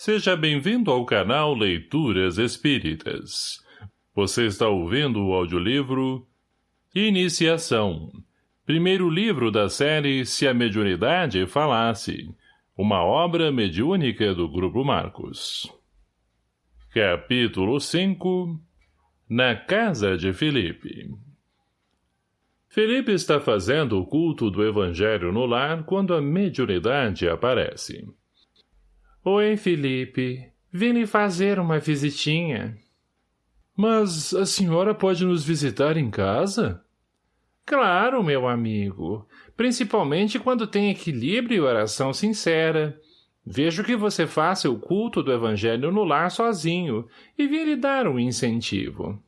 Seja bem-vindo ao canal Leituras Espíritas. Você está ouvindo o audiolivro Iniciação. Primeiro livro da série Se a Mediunidade Falasse. Uma obra mediúnica do Grupo Marcos. Capítulo 5 Na Casa de Felipe Felipe está fazendo o culto do Evangelho no lar quando a mediunidade aparece. Oi, Felipe. Vim lhe fazer uma visitinha. Mas a senhora pode nos visitar em casa? Claro, meu amigo. Principalmente quando tem equilíbrio e oração sincera. Vejo que você faça o culto do evangelho no lar sozinho e vim lhe dar um incentivo.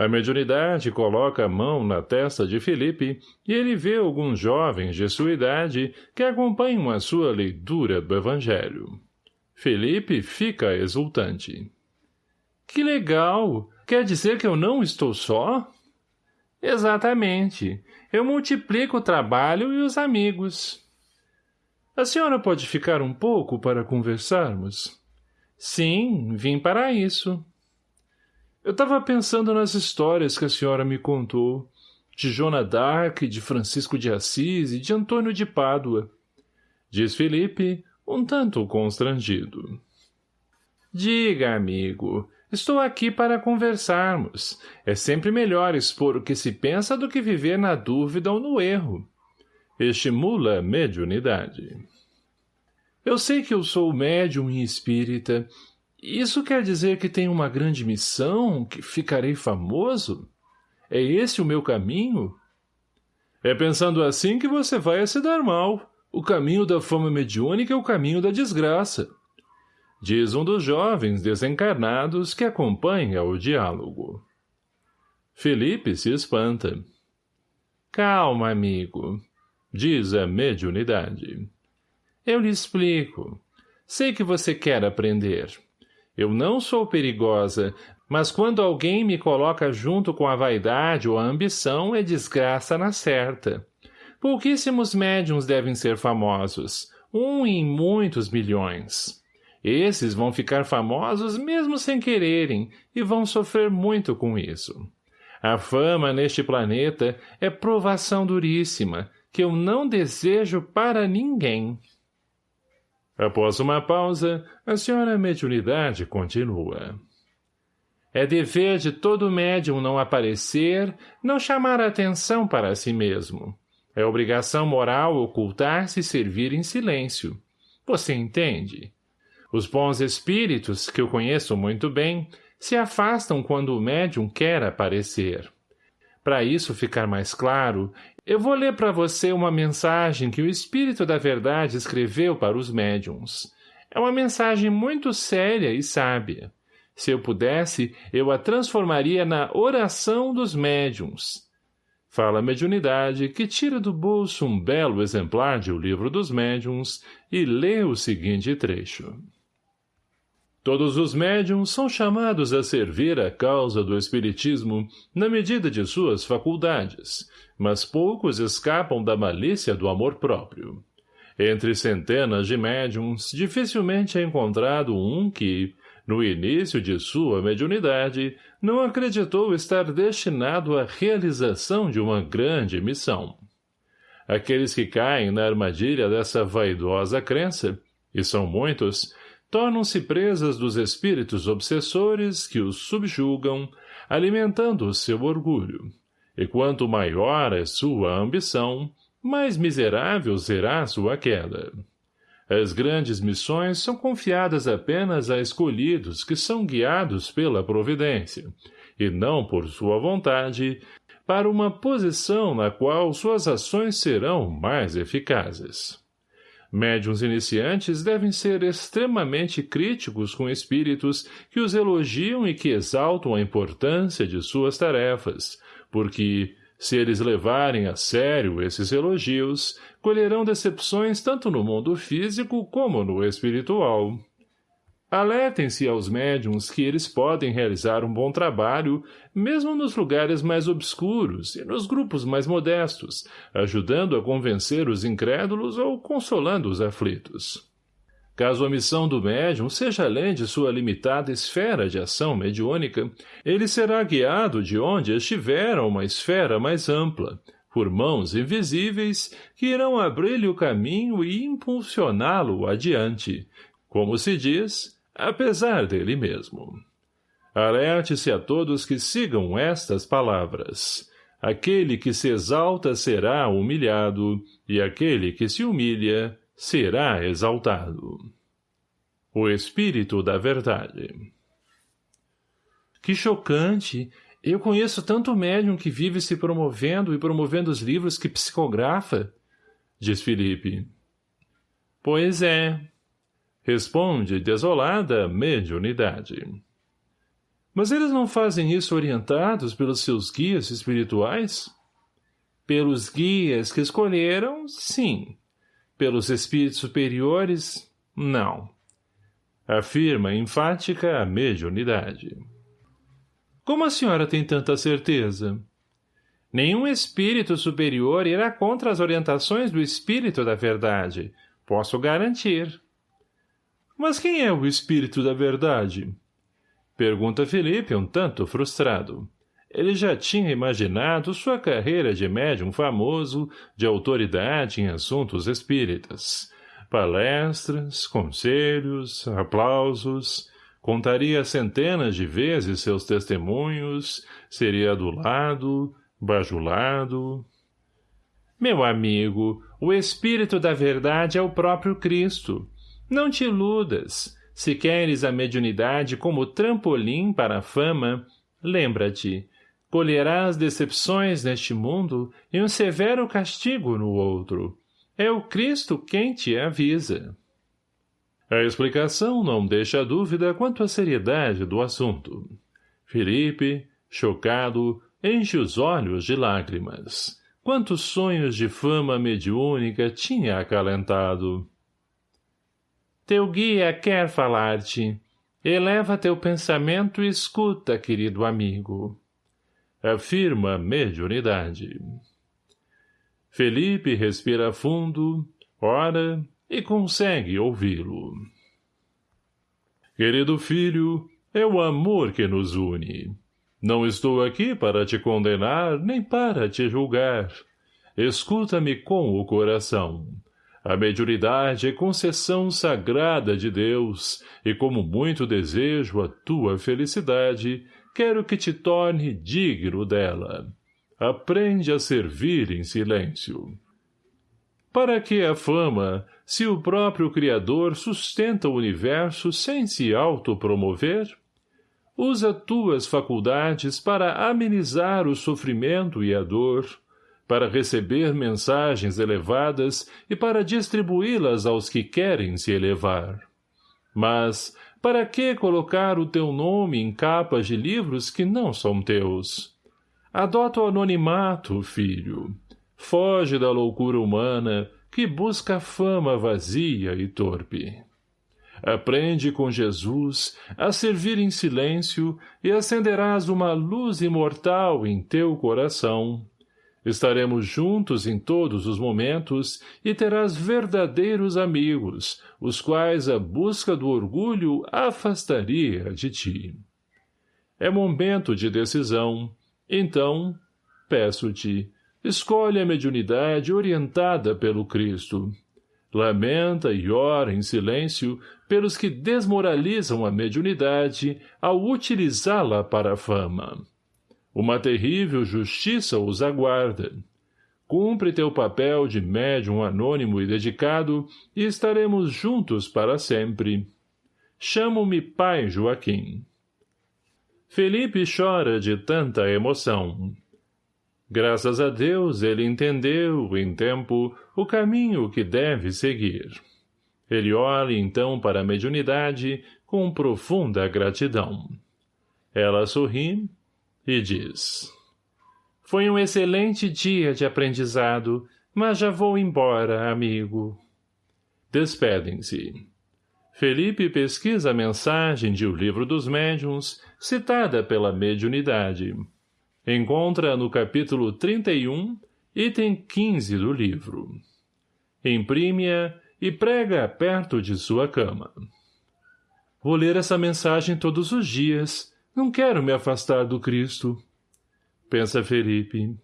A mediunidade coloca a mão na testa de Felipe e ele vê alguns jovens de sua idade que acompanham a sua leitura do Evangelho. Felipe fica exultante. Que legal! Quer dizer que eu não estou só? Exatamente. Eu multiplico o trabalho e os amigos. A senhora pode ficar um pouco para conversarmos? Sim, vim para isso. Eu estava pensando nas histórias que a senhora me contou, de Joana d'Arc, de Francisco de Assis e de Antônio de Pádua. Diz Felipe, um tanto constrangido. Diga, amigo, estou aqui para conversarmos. É sempre melhor expor o que se pensa do que viver na dúvida ou no erro. Estimula a mediunidade. Eu sei que eu sou médium e espírita, isso quer dizer que tenho uma grande missão, que ficarei famoso? É esse o meu caminho? É pensando assim que você vai se dar mal. O caminho da fama mediúnica é o caminho da desgraça. Diz um dos jovens desencarnados que acompanha o diálogo. Felipe se espanta. Calma, amigo, diz a mediunidade. Eu lhe explico. Sei que você quer aprender. Eu não sou perigosa, mas quando alguém me coloca junto com a vaidade ou a ambição, é desgraça na certa. Pouquíssimos médiums devem ser famosos, um em muitos milhões. Esses vão ficar famosos mesmo sem quererem e vão sofrer muito com isso. A fama neste planeta é provação duríssima, que eu não desejo para ninguém. Após uma pausa, a senhora mediunidade continua. É dever de todo médium não aparecer, não chamar atenção para si mesmo. É obrigação moral ocultar-se e servir em silêncio. Você entende? Os bons espíritos, que eu conheço muito bem, se afastam quando o médium quer aparecer. Para isso ficar mais claro, eu vou ler para você uma mensagem que o Espírito da Verdade escreveu para os médiums. É uma mensagem muito séria e sábia. Se eu pudesse, eu a transformaria na oração dos médiums. Fala a mediunidade que tira do bolso um belo exemplar de O Livro dos Médiuns e lê o seguinte trecho. Todos os médiums são chamados a servir a causa do espiritismo na medida de suas faculdades, mas poucos escapam da malícia do amor próprio. Entre centenas de médiums, dificilmente é encontrado um que, no início de sua mediunidade, não acreditou estar destinado à realização de uma grande missão. Aqueles que caem na armadilha dessa vaidosa crença, e são muitos, tornam-se presas dos espíritos obsessores que os subjugam, alimentando o seu orgulho. E quanto maior é sua ambição, mais miserável será sua queda. As grandes missões são confiadas apenas a escolhidos que são guiados pela providência, e não por sua vontade, para uma posição na qual suas ações serão mais eficazes. Médiuns iniciantes devem ser extremamente críticos com espíritos que os elogiam e que exaltam a importância de suas tarefas, porque, se eles levarem a sério esses elogios, colherão decepções tanto no mundo físico como no espiritual. Alertem-se aos médiums que eles podem realizar um bom trabalho, mesmo nos lugares mais obscuros e nos grupos mais modestos, ajudando a convencer os incrédulos ou consolando os aflitos. Caso a missão do médium seja além de sua limitada esfera de ação mediúnica, ele será guiado de onde estiver a uma esfera mais ampla, por mãos invisíveis que irão abrir-lhe o caminho e impulsioná-lo adiante, como se diz, apesar dele mesmo. Alerte-se a todos que sigam estas palavras. Aquele que se exalta será humilhado, e aquele que se humilha será exaltado. O Espírito da Verdade Que chocante! Eu conheço tanto médium que vive se promovendo e promovendo os livros que psicografa, diz Felipe. Pois é, responde desolada mediunidade. Mas eles não fazem isso orientados pelos seus guias espirituais? Pelos guias que escolheram, sim. Pelos espíritos superiores, não. Afirma enfática a mediunidade. Como a senhora tem tanta certeza? Nenhum espírito superior irá contra as orientações do espírito da verdade. Posso garantir. Mas quem é o espírito da verdade? Pergunta Felipe um tanto frustrado. Ele já tinha imaginado sua carreira de médium famoso, de autoridade em assuntos espíritas. Palestras, conselhos, aplausos, contaria centenas de vezes seus testemunhos, seria adulado, bajulado. Meu amigo, o Espírito da Verdade é o próprio Cristo. Não te iludas. Se queres a mediunidade como trampolim para a fama, lembra-te, colherás decepções neste mundo e um severo castigo no outro. É o Cristo quem te avisa. A explicação não deixa dúvida quanto à seriedade do assunto. Felipe, chocado, enche os olhos de lágrimas. Quantos sonhos de fama mediúnica tinha acalentado. Teu guia quer falar-te. Eleva teu pensamento e escuta, querido amigo afirma mediunidade. Felipe respira fundo, ora e consegue ouvi-lo. Querido filho, é o amor que nos une. Não estou aqui para te condenar, nem para te julgar. Escuta-me com o coração. A mediunidade é concessão sagrada de Deus, e como muito desejo a tua felicidade, quero que te torne digno dela. Aprende a servir em silêncio. Para que a fama, se o próprio Criador sustenta o universo sem se autopromover? Usa tuas faculdades para amenizar o sofrimento e a dor, para receber mensagens elevadas e para distribuí-las aos que querem se elevar. Mas, para que colocar o teu nome em capas de livros que não são teus? Adota o anonimato, filho. Foge da loucura humana que busca fama vazia e torpe. Aprende com Jesus a servir em silêncio e acenderás uma luz imortal em teu coração, Estaremos juntos em todos os momentos e terás verdadeiros amigos, os quais a busca do orgulho afastaria de ti. É momento de decisão, então, peço-te, escolhe a mediunidade orientada pelo Cristo. Lamenta e ora em silêncio pelos que desmoralizam a mediunidade ao utilizá-la para a fama. Uma terrível justiça os aguarda. Cumpre teu papel de médium anônimo e dedicado e estaremos juntos para sempre. Chamo-me pai Joaquim. Felipe chora de tanta emoção. Graças a Deus ele entendeu, em tempo, o caminho que deve seguir. Ele olha então para a mediunidade com profunda gratidão. Ela sorri e diz Foi um excelente dia de aprendizado, mas já vou embora, amigo. Despedem-se. Felipe pesquisa a mensagem de O Livro dos Médiuns, citada pela mediunidade. Encontra no capítulo 31, item 15 do livro. Imprime-a e prega perto de sua cama. Vou ler essa mensagem todos os dias. Não quero me afastar do Cristo. Pensa Felipe.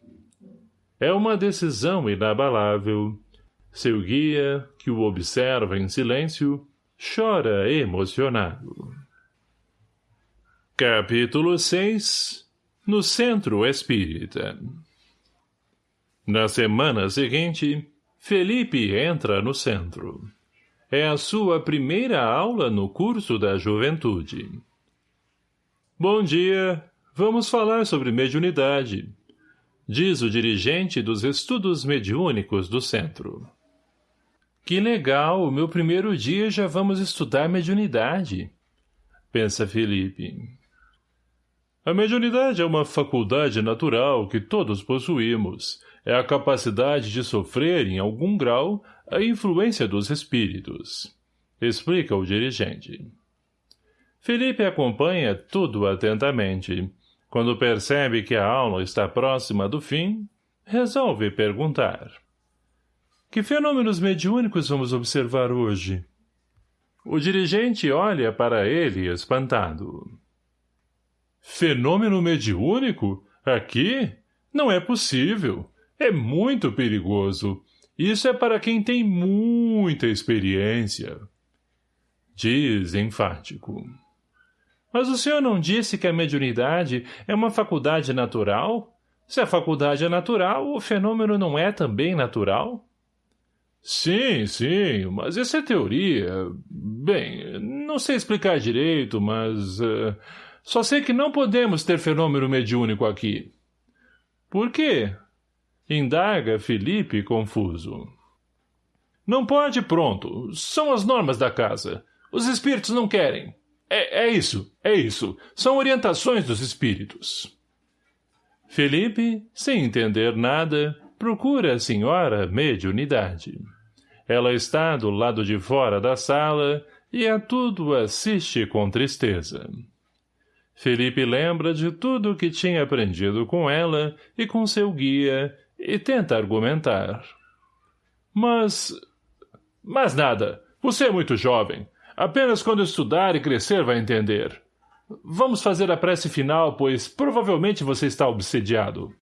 É uma decisão inabalável. Seu guia, que o observa em silêncio, chora emocionado. Capítulo 6 No Centro Espírita Na semana seguinte, Felipe entra no centro. É a sua primeira aula no curso da juventude. Bom dia. Vamos falar sobre mediunidade. Diz o dirigente dos estudos mediúnicos do centro. Que legal, meu primeiro dia já vamos estudar mediunidade. Pensa Felipe. A mediunidade é uma faculdade natural que todos possuímos. É a capacidade de sofrer, em algum grau, a influência dos espíritos. Explica o dirigente. Felipe acompanha tudo atentamente. Quando percebe que a aula está próxima do fim, resolve perguntar. Que fenômenos mediúnicos vamos observar hoje? O dirigente olha para ele espantado. Fenômeno mediúnico? Aqui? Não é possível. É muito perigoso. Isso é para quem tem muita experiência. Diz enfático. Mas o senhor não disse que a mediunidade é uma faculdade natural? Se a faculdade é natural, o fenômeno não é também natural? Sim, sim, mas isso é teoria. Bem, não sei explicar direito, mas... Uh, só sei que não podemos ter fenômeno mediúnico aqui. Por quê? Indaga Felipe confuso. Não pode, pronto. São as normas da casa. Os espíritos não querem. É, é isso, é isso. São orientações dos espíritos. Felipe, sem entender nada, procura a senhora mediunidade. Ela está do lado de fora da sala e a tudo assiste com tristeza. Felipe lembra de tudo o que tinha aprendido com ela e com seu guia e tenta argumentar. Mas... Mas nada. Você é muito jovem. Apenas quando estudar e crescer vai entender. Vamos fazer a prece final, pois provavelmente você está obsediado.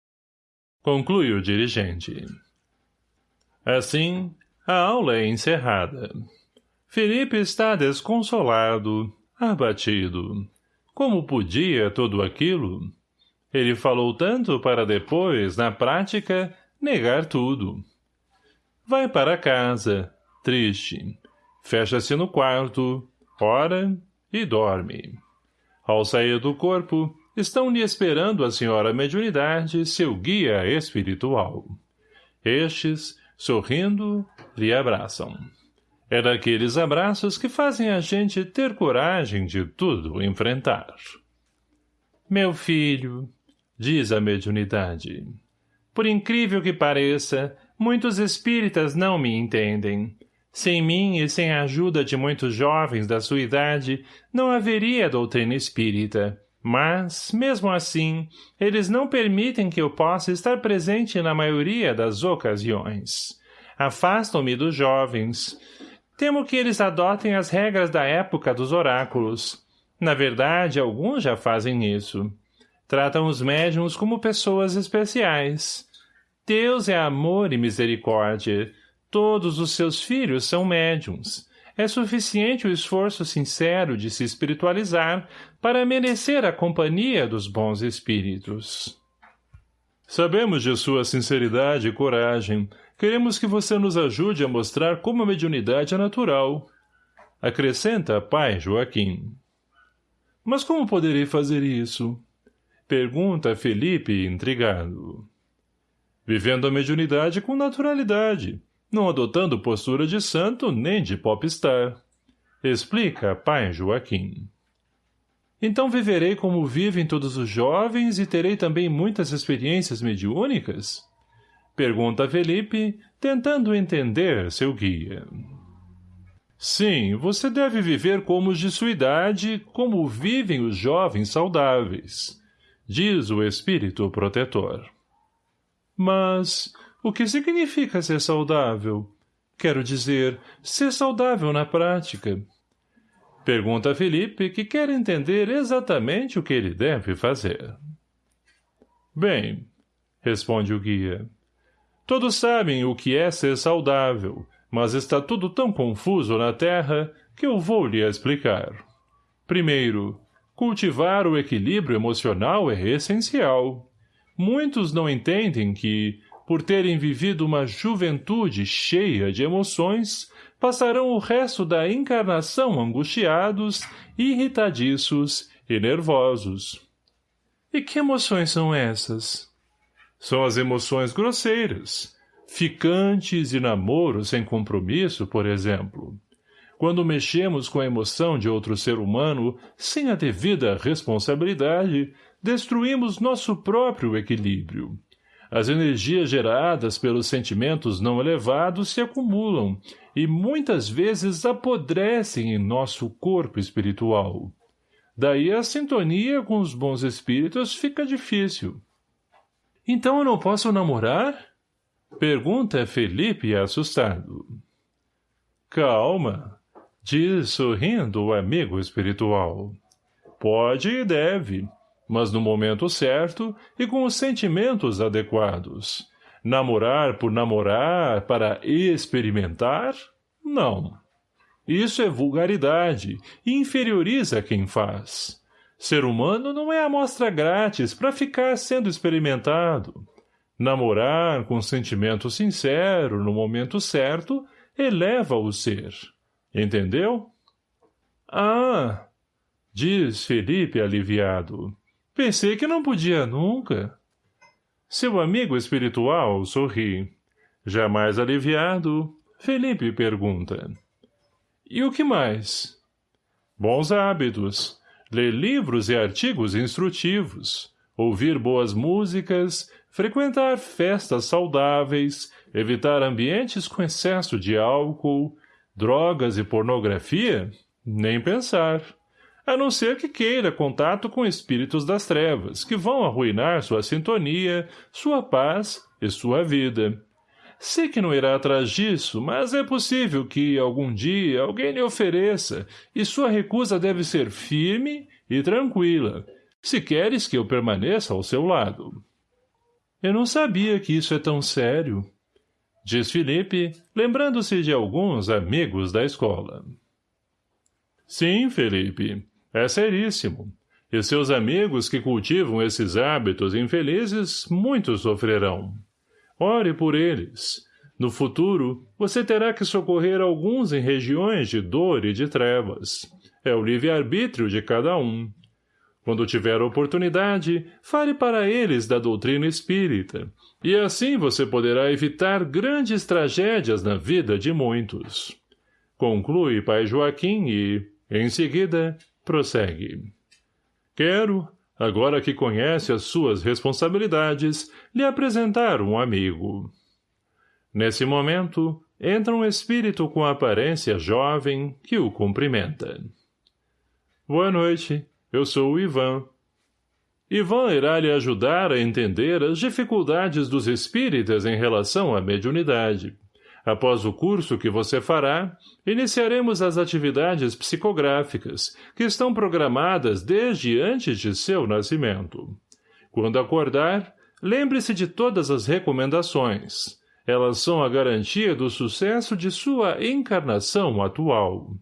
Conclui o dirigente. Assim, a aula é encerrada. Felipe está desconsolado, abatido. Como podia tudo aquilo? Ele falou tanto para depois, na prática, negar tudo. Vai para casa, triste. Fecha-se no quarto, ora e dorme. Ao sair do corpo, estão-lhe esperando a senhora mediunidade seu guia espiritual. Estes, sorrindo, lhe abraçam. É daqueles abraços que fazem a gente ter coragem de tudo enfrentar. Meu filho, diz a mediunidade. Por incrível que pareça, muitos espíritas não me entendem. Sem mim e sem a ajuda de muitos jovens da sua idade, não haveria doutrina espírita. Mas, mesmo assim, eles não permitem que eu possa estar presente na maioria das ocasiões. Afastam-me dos jovens. Temo que eles adotem as regras da época dos oráculos. Na verdade, alguns já fazem isso. Tratam os médiums como pessoas especiais. Deus é amor e misericórdia. Todos os seus filhos são médiums. É suficiente o esforço sincero de se espiritualizar para merecer a companhia dos bons espíritos. Sabemos de sua sinceridade e coragem. Queremos que você nos ajude a mostrar como a mediunidade é natural. Acrescenta pai Joaquim. Mas como poderei fazer isso? Pergunta Felipe, intrigado. Vivendo a mediunidade com naturalidade, não adotando postura de santo nem de popstar. Explica pai Joaquim. Então viverei como vivem todos os jovens e terei também muitas experiências mediúnicas? Pergunta Felipe, tentando entender seu guia. Sim, você deve viver como os de sua idade, como vivem os jovens saudáveis diz o espírito protetor. Mas o que significa ser saudável? Quero dizer, ser saudável na prática. Pergunta Felipe, que quer entender exatamente o que ele deve fazer. Bem, responde o guia. Todos sabem o que é ser saudável, mas está tudo tão confuso na Terra que eu vou lhe explicar. Primeiro, cultivar o equilíbrio emocional é essencial. Muitos não entendem que, por terem vivido uma juventude cheia de emoções, passarão o resto da encarnação angustiados, irritadiços e nervosos. E que emoções são essas? São as emoções grosseiras, ficantes e namoro sem compromisso, por exemplo. Quando mexemos com a emoção de outro ser humano sem a devida responsabilidade, destruímos nosso próprio equilíbrio. As energias geradas pelos sentimentos não elevados se acumulam e muitas vezes apodrecem em nosso corpo espiritual. Daí a sintonia com os bons espíritos fica difícil. Então eu não posso namorar? Pergunta Felipe assustado. Calma, diz sorrindo o amigo espiritual. Pode e deve, mas no momento certo e com os sentimentos adequados. Namorar por namorar para experimentar? Não. Isso é vulgaridade e inferioriza quem faz. Ser humano não é amostra grátis para ficar sendo experimentado. Namorar com sentimento sincero no momento certo eleva o ser. Entendeu? Ah! Diz Felipe aliviado. Pensei que não podia nunca. Seu amigo espiritual sorri. Jamais aliviado, Felipe pergunta. E o que mais? Bons hábitos. Ler livros e artigos instrutivos. Ouvir boas músicas. Frequentar festas saudáveis. Evitar ambientes com excesso de álcool. Drogas e pornografia? Nem pensar a não ser que queira contato com espíritos das trevas, que vão arruinar sua sintonia, sua paz e sua vida. Sei que não irá atrás disso, mas é possível que, algum dia, alguém lhe ofereça, e sua recusa deve ser firme e tranquila, se queres que eu permaneça ao seu lado. Eu não sabia que isso é tão sério, diz Felipe, lembrando-se de alguns amigos da escola. Sim, Felipe, é seríssimo. E seus amigos que cultivam esses hábitos infelizes, muitos sofrerão. Ore por eles. No futuro, você terá que socorrer alguns em regiões de dor e de trevas. É o livre-arbítrio de cada um. Quando tiver oportunidade, fale para eles da doutrina espírita, e assim você poderá evitar grandes tragédias na vida de muitos. Conclui Pai Joaquim e, em seguida, Prossegue. Quero, agora que conhece as suas responsabilidades, lhe apresentar um amigo. Nesse momento, entra um espírito com aparência jovem que o cumprimenta. Boa noite, eu sou o Ivan. Ivan irá lhe ajudar a entender as dificuldades dos espíritas em relação à mediunidade. Após o curso que você fará, iniciaremos as atividades psicográficas, que estão programadas desde antes de seu nascimento. Quando acordar, lembre-se de todas as recomendações. Elas são a garantia do sucesso de sua encarnação atual.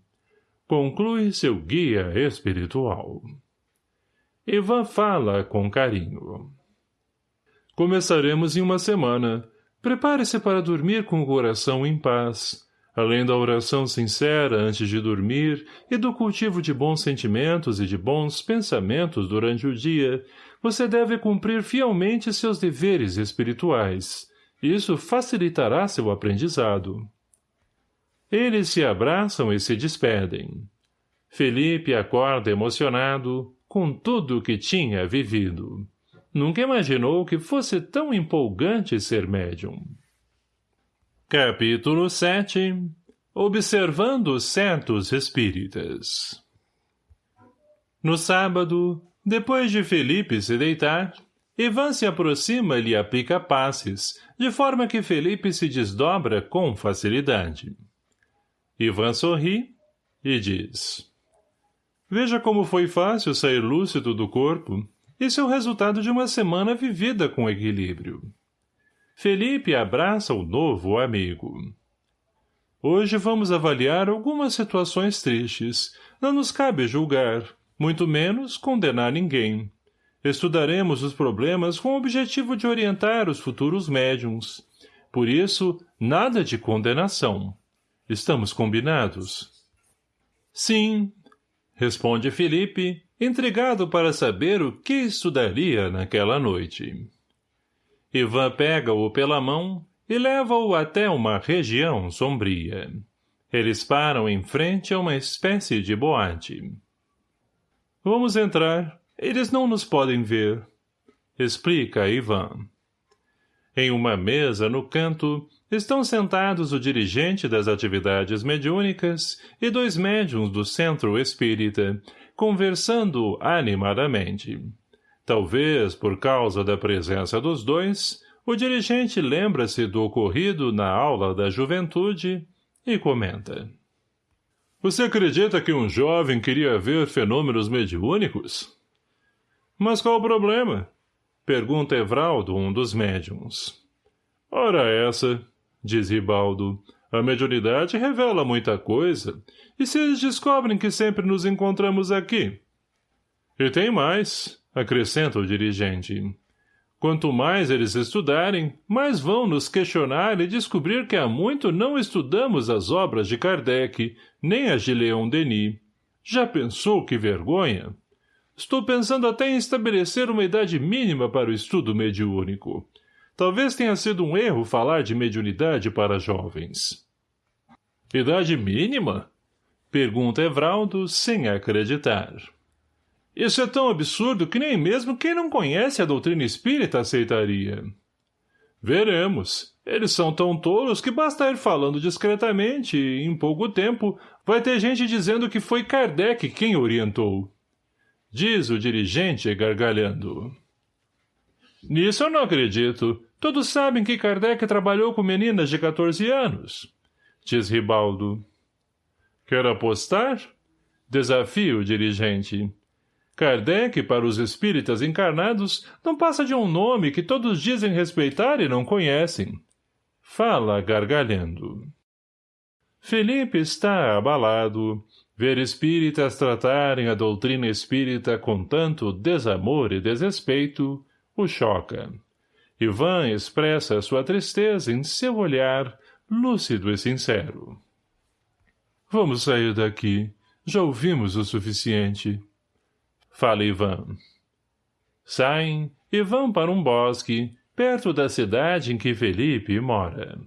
Conclui seu guia espiritual. Ivan fala com carinho. Começaremos em uma semana, Prepare-se para dormir com o coração em paz. Além da oração sincera antes de dormir e do cultivo de bons sentimentos e de bons pensamentos durante o dia, você deve cumprir fielmente seus deveres espirituais. Isso facilitará seu aprendizado. Eles se abraçam e se despedem. Felipe acorda emocionado com tudo o que tinha vivido. Nunca imaginou que fosse tão empolgante ser médium. Capítulo 7 Observando certos espíritas No sábado, depois de Felipe se deitar, Ivan se aproxima e lhe aplica passes, de forma que Felipe se desdobra com facilidade. Ivan sorri e diz... Veja como foi fácil sair lúcido do corpo. Isso é o resultado de uma semana vivida com equilíbrio. Felipe abraça o novo amigo. Hoje vamos avaliar algumas situações tristes. Não nos cabe julgar, muito menos condenar ninguém. Estudaremos os problemas com o objetivo de orientar os futuros médiums. Por isso, nada de condenação. Estamos combinados? Sim, responde Felipe, intrigado para saber o que estudaria naquela noite. Ivan pega-o pela mão e leva-o até uma região sombria. Eles param em frente a uma espécie de boate. Vamos entrar. Eles não nos podem ver. Explica Ivan. Em uma mesa no canto, estão sentados o dirigente das atividades mediúnicas e dois médiums do centro espírita, conversando animadamente. Talvez, por causa da presença dos dois, o dirigente lembra-se do ocorrido na aula da juventude e comenta. Você acredita que um jovem queria ver fenômenos mediúnicos? Mas qual o problema? Pergunta Evraldo, um dos médiums. Ora essa, diz Ribaldo, a mediunidade revela muita coisa, e se eles descobrem que sempre nos encontramos aqui? E tem mais, acrescenta o dirigente. Quanto mais eles estudarem, mais vão nos questionar e descobrir que há muito não estudamos as obras de Kardec, nem as de Leon Denis. Já pensou que vergonha? Estou pensando até em estabelecer uma idade mínima para o estudo mediúnico. Talvez tenha sido um erro falar de mediunidade para jovens. Idade mínima? Pergunta Evraldo, sem acreditar. Isso é tão absurdo que nem mesmo quem não conhece a doutrina espírita aceitaria. Veremos. Eles são tão tolos que basta ir falando discretamente e, em pouco tempo, vai ter gente dizendo que foi Kardec quem orientou. Diz o dirigente gargalhando. Nisso eu não acredito. Todos sabem que Kardec trabalhou com meninas de 14 anos. Diz Ribaldo. Quer apostar? Desafio o dirigente. Kardec, para os espíritas encarnados, não passa de um nome que todos dizem respeitar e não conhecem. Fala gargalhando. Felipe está abalado, Ver espíritas tratarem a doutrina espírita com tanto desamor e desrespeito o choca. Ivan expressa sua tristeza em seu olhar, lúcido e sincero. Vamos sair daqui. Já ouvimos o suficiente. Fala Ivan. Saem e vão para um bosque, perto da cidade em que Felipe mora.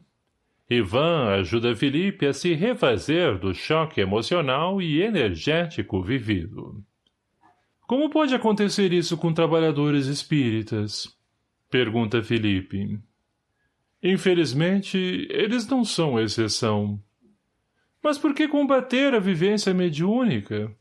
Ivan ajuda Felipe a se refazer do choque emocional e energético vivido. Como pode acontecer isso com trabalhadores espíritas? Pergunta Felipe. Infelizmente, eles não são exceção. Mas por que combater a vivência mediúnica?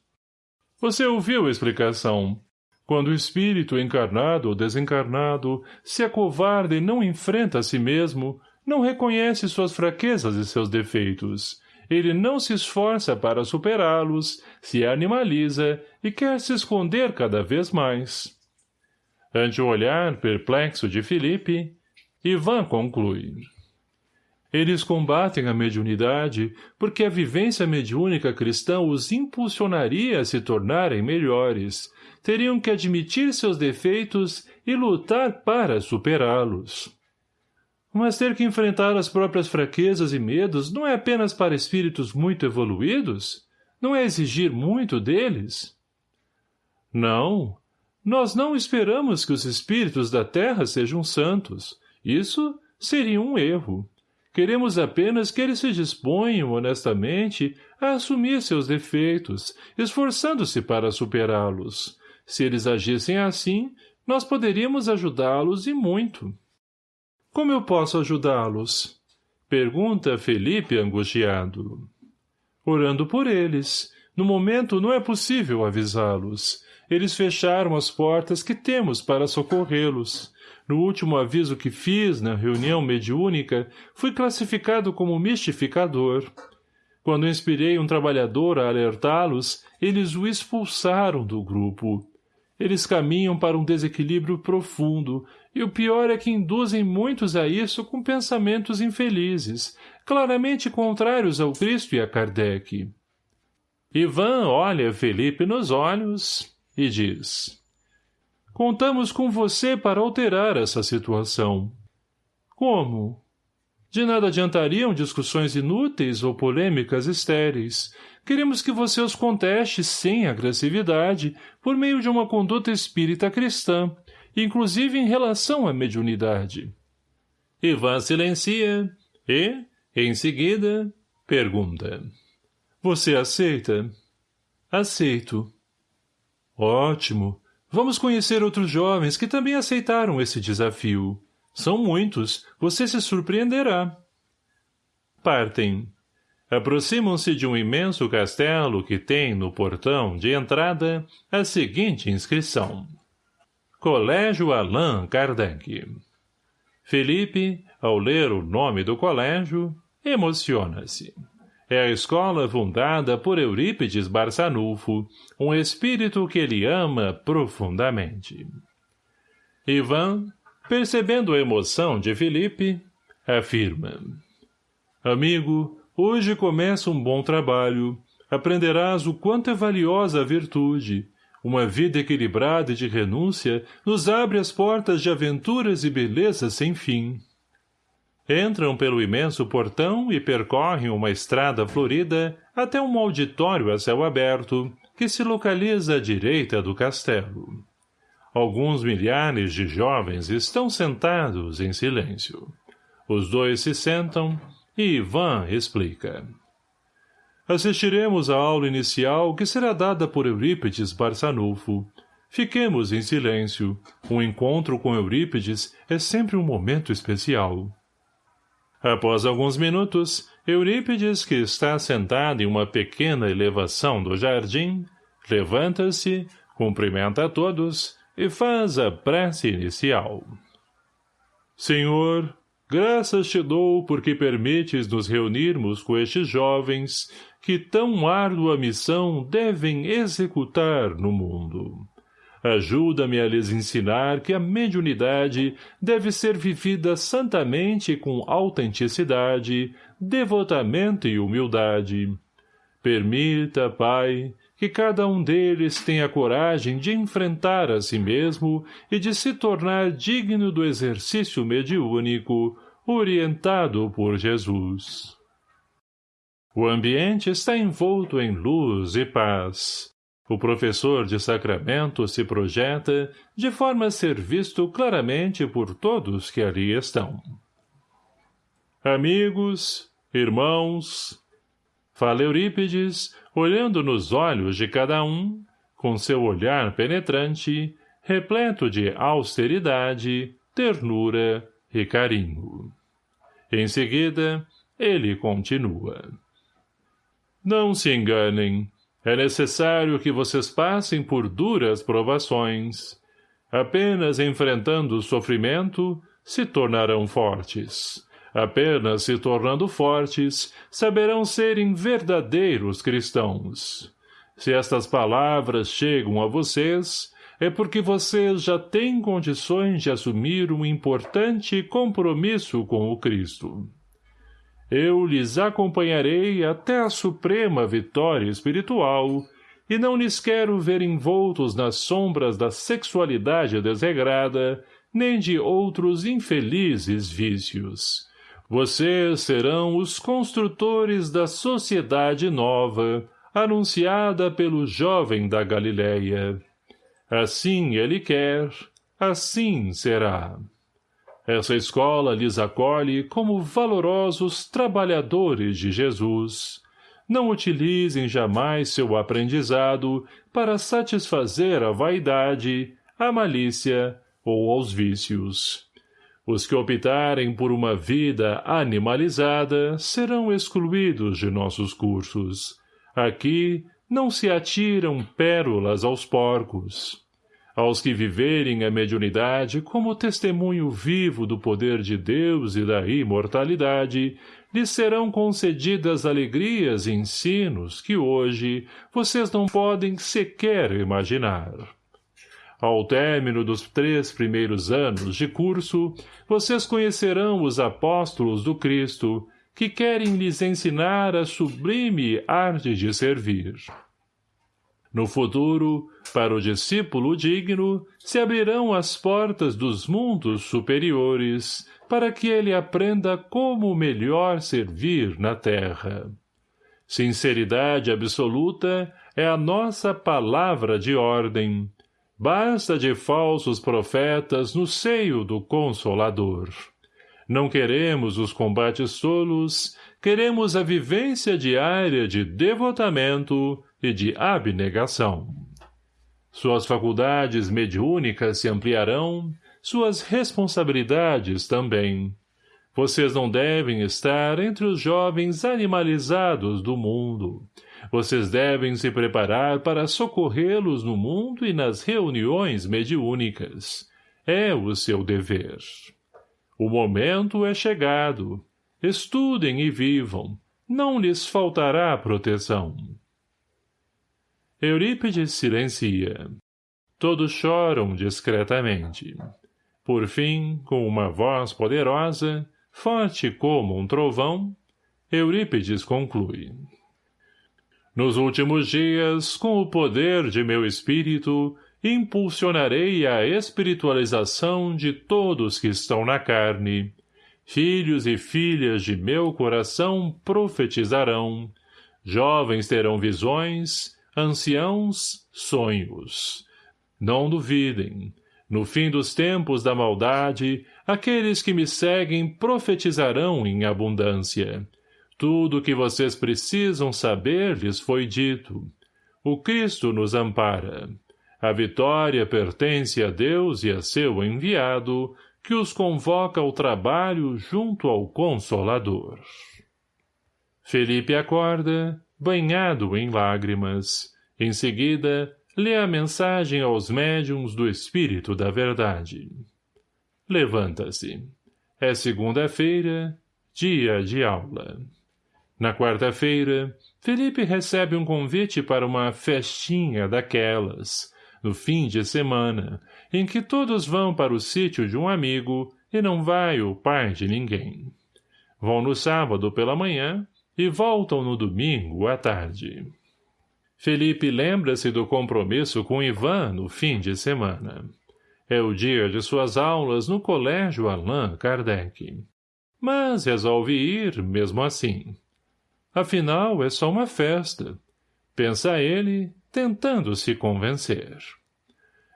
Você ouviu a explicação. Quando o espírito encarnado ou desencarnado se acovarda e não enfrenta a si mesmo, não reconhece suas fraquezas e seus defeitos. Ele não se esforça para superá-los, se animaliza e quer se esconder cada vez mais. Ante o olhar perplexo de Felipe, Ivan conclui. Eles combatem a mediunidade porque a vivência mediúnica cristã os impulsionaria a se tornarem melhores. Teriam que admitir seus defeitos e lutar para superá-los. Mas ter que enfrentar as próprias fraquezas e medos não é apenas para espíritos muito evoluídos? Não é exigir muito deles? Não. Nós não esperamos que os espíritos da Terra sejam santos. Isso seria um erro. Queremos apenas que eles se disponham, honestamente, a assumir seus defeitos, esforçando-se para superá-los. Se eles agissem assim, nós poderíamos ajudá-los e muito. Como eu posso ajudá-los? Pergunta Felipe angustiado. Orando por eles. No momento não é possível avisá-los. Eles fecharam as portas que temos para socorrê-los. No último aviso que fiz, na reunião mediúnica, fui classificado como mistificador. Quando inspirei um trabalhador a alertá-los, eles o expulsaram do grupo. Eles caminham para um desequilíbrio profundo, e o pior é que induzem muitos a isso com pensamentos infelizes, claramente contrários ao Cristo e a Kardec. Ivan olha Felipe nos olhos e diz Contamos com você para alterar essa situação. Como? De nada adiantariam discussões inúteis ou polêmicas estéreis. Queremos que você os conteste sem agressividade, por meio de uma conduta espírita cristã, inclusive em relação à mediunidade. Ivan silencia e, em seguida, pergunta. Você aceita? Aceito. Ótimo. Vamos conhecer outros jovens que também aceitaram esse desafio. São muitos. Você se surpreenderá. Partem. Aproximam-se de um imenso castelo que tem no portão de entrada a seguinte inscrição. Colégio Allan Kardec. Felipe, ao ler o nome do colégio, emociona-se. É a escola fundada por Eurípides Barçanufo, um espírito que ele ama profundamente. Ivan, percebendo a emoção de Felipe, afirma. Amigo, hoje começa um bom trabalho. Aprenderás o quanto é valiosa a virtude. Uma vida equilibrada e de renúncia nos abre as portas de aventuras e belezas sem fim. Entram pelo imenso portão e percorrem uma estrada florida até um auditório a céu aberto, que se localiza à direita do castelo. Alguns milhares de jovens estão sentados em silêncio. Os dois se sentam e Ivan explica. Assistiremos à aula inicial que será dada por Eurípides Barçanufo. Fiquemos em silêncio. Um encontro com Eurípides é sempre um momento especial. Após alguns minutos, Eurípides, que está sentado em uma pequena elevação do jardim, levanta-se, cumprimenta a todos e faz a prece inicial. Senhor, graças te dou porque permites nos reunirmos com estes jovens que tão árdua missão devem executar no mundo. Ajuda-me a lhes ensinar que a mediunidade deve ser vivida santamente com autenticidade, devotamento e humildade. Permita, Pai, que cada um deles tenha coragem de enfrentar a si mesmo e de se tornar digno do exercício mediúnico, orientado por Jesus. O ambiente está envolto em luz e paz. O professor de sacramento se projeta de forma a ser visto claramente por todos que ali estão. Amigos, irmãos, fala Eurípides, olhando nos olhos de cada um, com seu olhar penetrante, repleto de austeridade, ternura e carinho. Em seguida, ele continua. Não se enganem, é necessário que vocês passem por duras provações. Apenas enfrentando o sofrimento, se tornarão fortes. Apenas se tornando fortes, saberão serem verdadeiros cristãos. Se estas palavras chegam a vocês, é porque vocês já têm condições de assumir um importante compromisso com o Cristo eu lhes acompanharei até a suprema vitória espiritual, e não lhes quero ver envoltos nas sombras da sexualidade desregrada, nem de outros infelizes vícios. Vocês serão os construtores da sociedade nova, anunciada pelo jovem da Galileia. Assim ele quer, assim será. Essa escola lhes acolhe como valorosos trabalhadores de Jesus. Não utilizem jamais seu aprendizado para satisfazer a vaidade, a malícia ou aos vícios. Os que optarem por uma vida animalizada serão excluídos de nossos cursos. Aqui, não se atiram pérolas aos porcos. Aos que viverem a mediunidade como testemunho vivo do poder de Deus e da imortalidade, lhes serão concedidas alegrias e ensinos que hoje vocês não podem sequer imaginar. Ao término dos três primeiros anos de curso, vocês conhecerão os apóstolos do Cristo, que querem lhes ensinar a sublime arte de servir. No futuro, para o discípulo digno, se abrirão as portas dos mundos superiores, para que ele aprenda como melhor servir na terra. Sinceridade absoluta é a nossa palavra de ordem. Basta de falsos profetas no seio do Consolador. Não queremos os combates tolos, queremos a vivência diária de devotamento e de abnegação. Suas faculdades mediúnicas se ampliarão, suas responsabilidades também. Vocês não devem estar entre os jovens animalizados do mundo. Vocês devem se preparar para socorrê-los no mundo e nas reuniões mediúnicas. É o seu dever. O momento é chegado. Estudem e vivam. Não lhes faltará proteção. Eurípides silencia. Todos choram discretamente. Por fim, com uma voz poderosa, forte como um trovão, Eurípides conclui. Nos últimos dias, com o poder de meu espírito, impulsionarei a espiritualização de todos que estão na carne. Filhos e filhas de meu coração profetizarão. Jovens terão visões, anciãos, sonhos. Não duvidem. No fim dos tempos da maldade, aqueles que me seguem profetizarão em abundância. Tudo o que vocês precisam saber lhes foi dito. O Cristo nos ampara. A vitória pertence a Deus e a seu enviado, que os convoca ao trabalho junto ao Consolador. Felipe acorda, banhado em lágrimas. Em seguida, lê a mensagem aos médiums do Espírito da Verdade. Levanta-se. É segunda-feira, dia de aula. Na quarta-feira, Felipe recebe um convite para uma festinha daquelas, no fim de semana, em que todos vão para o sítio de um amigo e não vai o pai de ninguém. Vão no sábado pela manhã e voltam no domingo à tarde. Felipe lembra-se do compromisso com Ivan no fim de semana. É o dia de suas aulas no colégio Allan Kardec. Mas resolve ir mesmo assim. Afinal, é só uma festa. Pensa ele, tentando se convencer.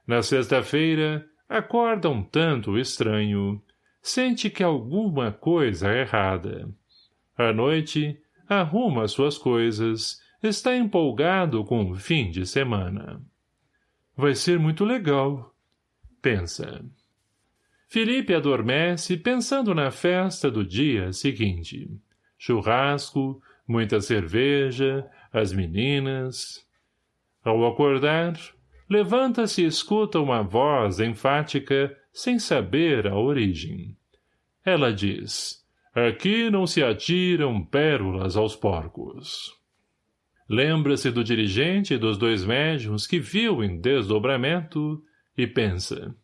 Na sexta-feira, acorda um tanto estranho. Sente que alguma coisa é errada. À noite, arruma suas coisas, está empolgado com o fim de semana. Vai ser muito legal, pensa. Felipe adormece pensando na festa do dia seguinte. Churrasco, muita cerveja, as meninas... Ao acordar, levanta-se e escuta uma voz enfática, sem saber a origem. Ela diz, aqui não se atiram pérolas aos porcos. Lembra-se do dirigente e dos dois médiums que viu em desdobramento e pensa,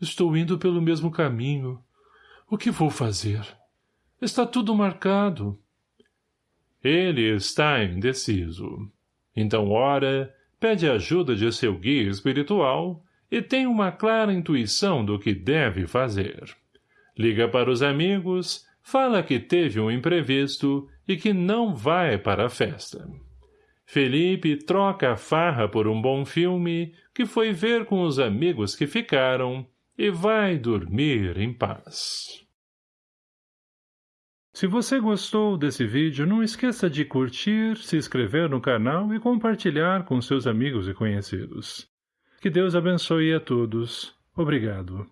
estou indo pelo mesmo caminho. O que vou fazer? Está tudo marcado. Ele está indeciso. Então ora pede ajuda de seu guia espiritual e tem uma clara intuição do que deve fazer. Liga para os amigos, fala que teve um imprevisto e que não vai para a festa. Felipe troca a farra por um bom filme que foi ver com os amigos que ficaram e vai dormir em paz. Se você gostou desse vídeo, não esqueça de curtir, se inscrever no canal e compartilhar com seus amigos e conhecidos. Que Deus abençoe a todos. Obrigado.